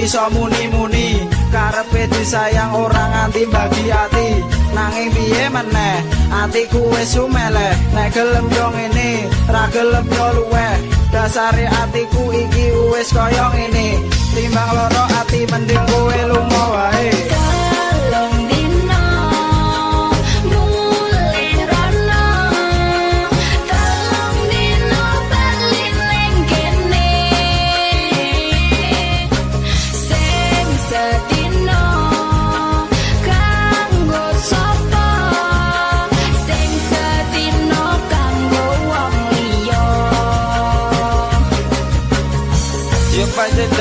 iso muni-muni karepe disayang ora nganti bagi ati. Nanging piye meneh? Atiku wis sumeleh nek gelem yo ngene ra gelem yo luweh. Dasare atiku iki wis kaya ngene timbang loro ati mending kowe lunga wae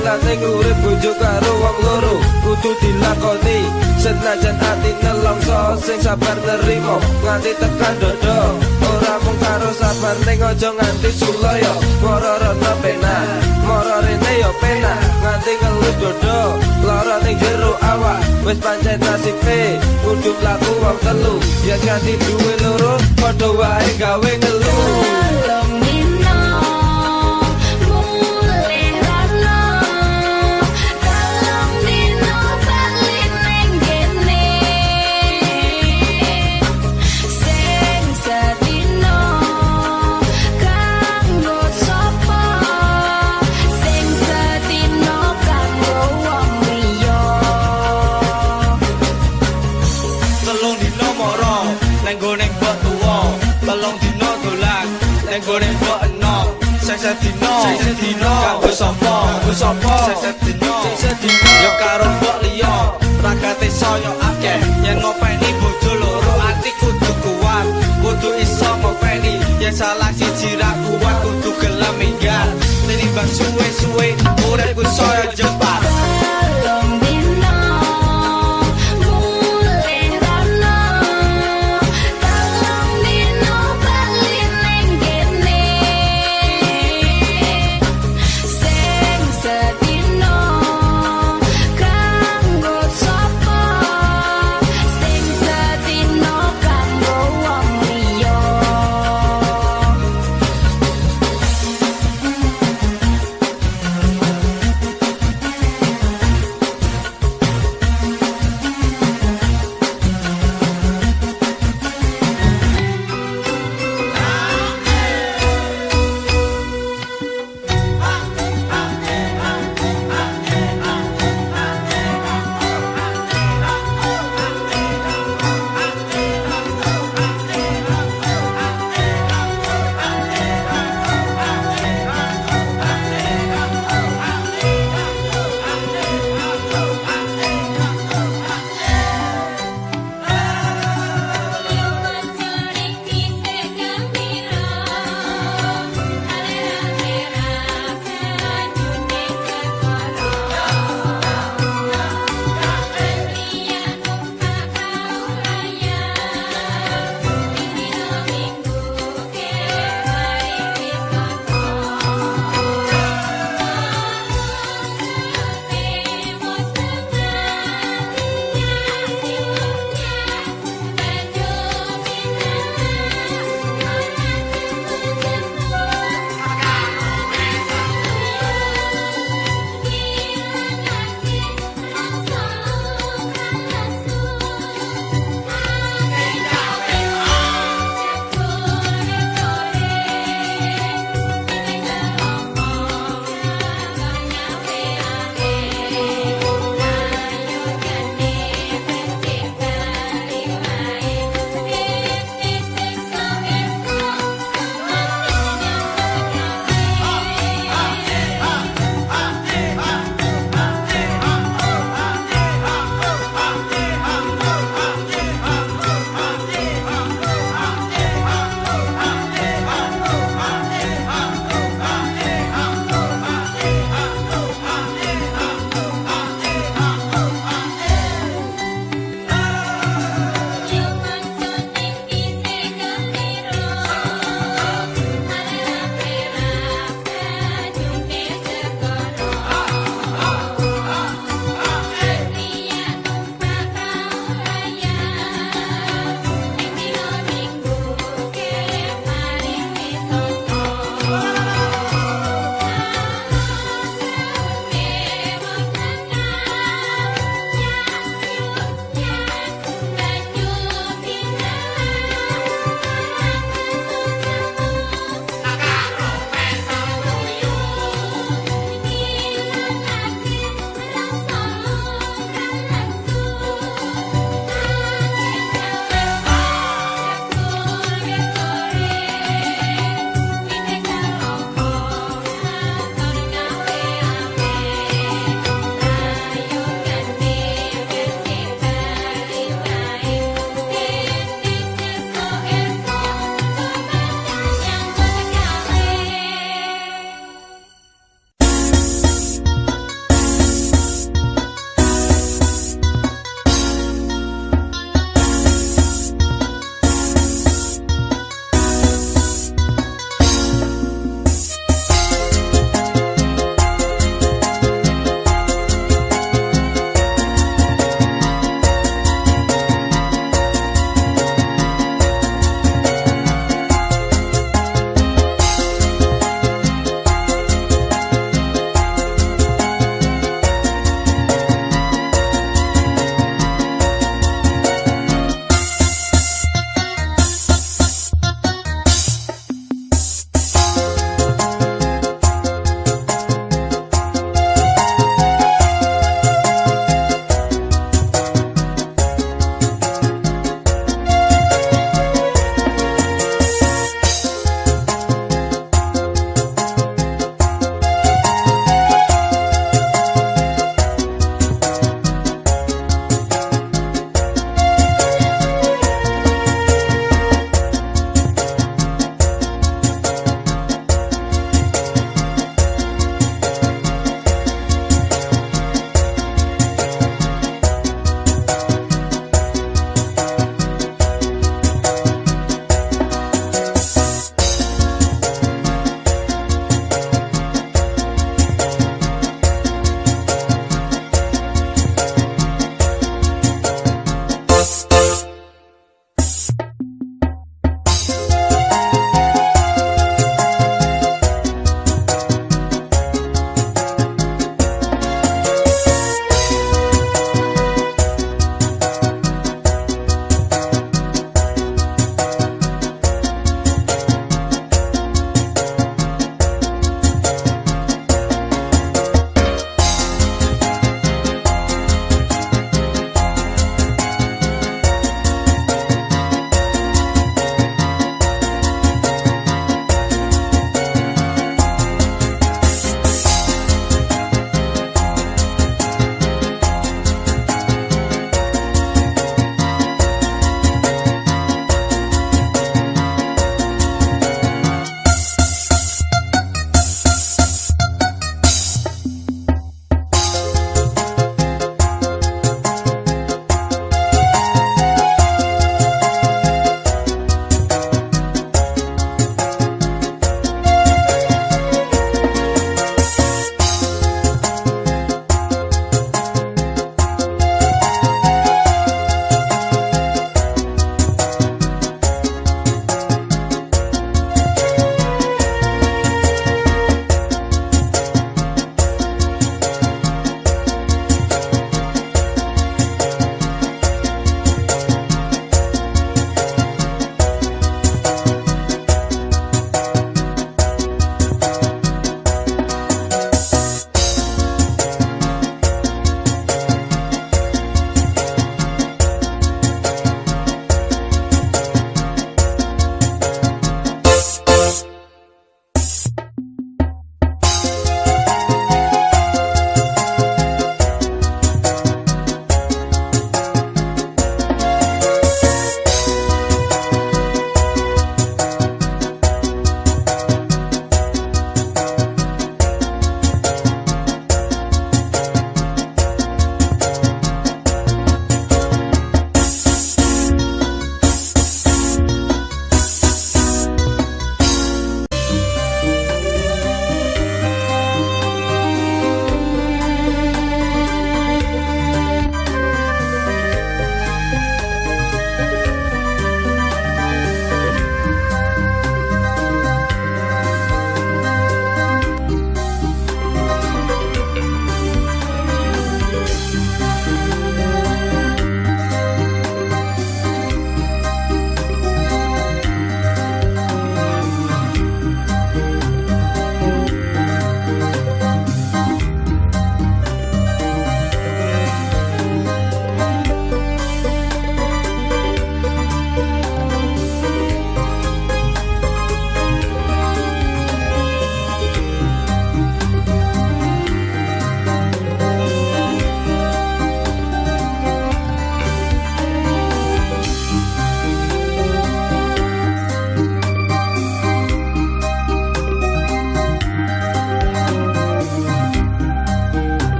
dalan ning urip bojo karo wong loro kudu dilakoni senajan ati nelongso sing sabar nerimo nganti tekan dodo ora mung karo sabar ning aja nganti sulaya. Mororono pena moro rene yo pena nganti ngelut dodo lara ning jero awak wis pancen nasibe kudu laku wong telu. Ya ganti duwe loro padha wae gawe ngeluh neng gone mbok enom sese dino. Sese dino. Kanggo sapa kanggo sapa sese dino. Sese dino. Yo karo mbok liya